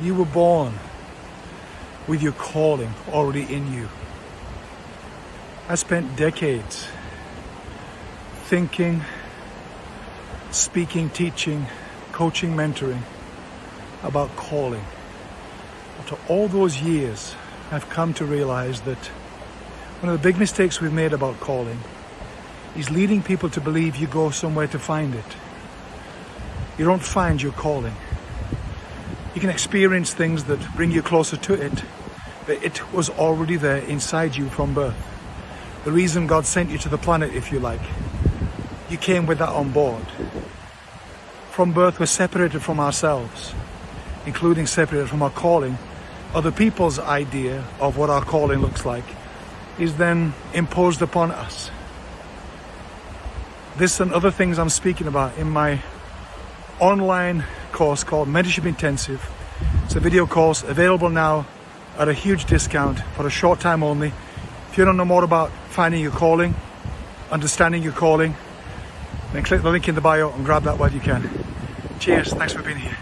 You were born with your calling already in you. I spent decades thinking, speaking, teaching, coaching, mentoring about calling. After all those years, I've come to realize that one of the big mistakes we've made about calling is leading people to believe you go somewhere to find it. You don't find your calling. You can experience things that bring you closer to it, but it was already there inside you from birth. The reason God sent you to the planet, if you like, you came with that on board. From birth, we're separated from ourselves, including separated from our calling. Other people's idea of what our calling looks like is then imposed upon us. This and other things I'm speaking about in my online course called Mentorship Intensive. It's a video course available now at a huge discount for a short time only. If you don't know more about finding your calling, understanding your calling, then click the link in the bio and grab that while you can. Cheers, thanks for being here.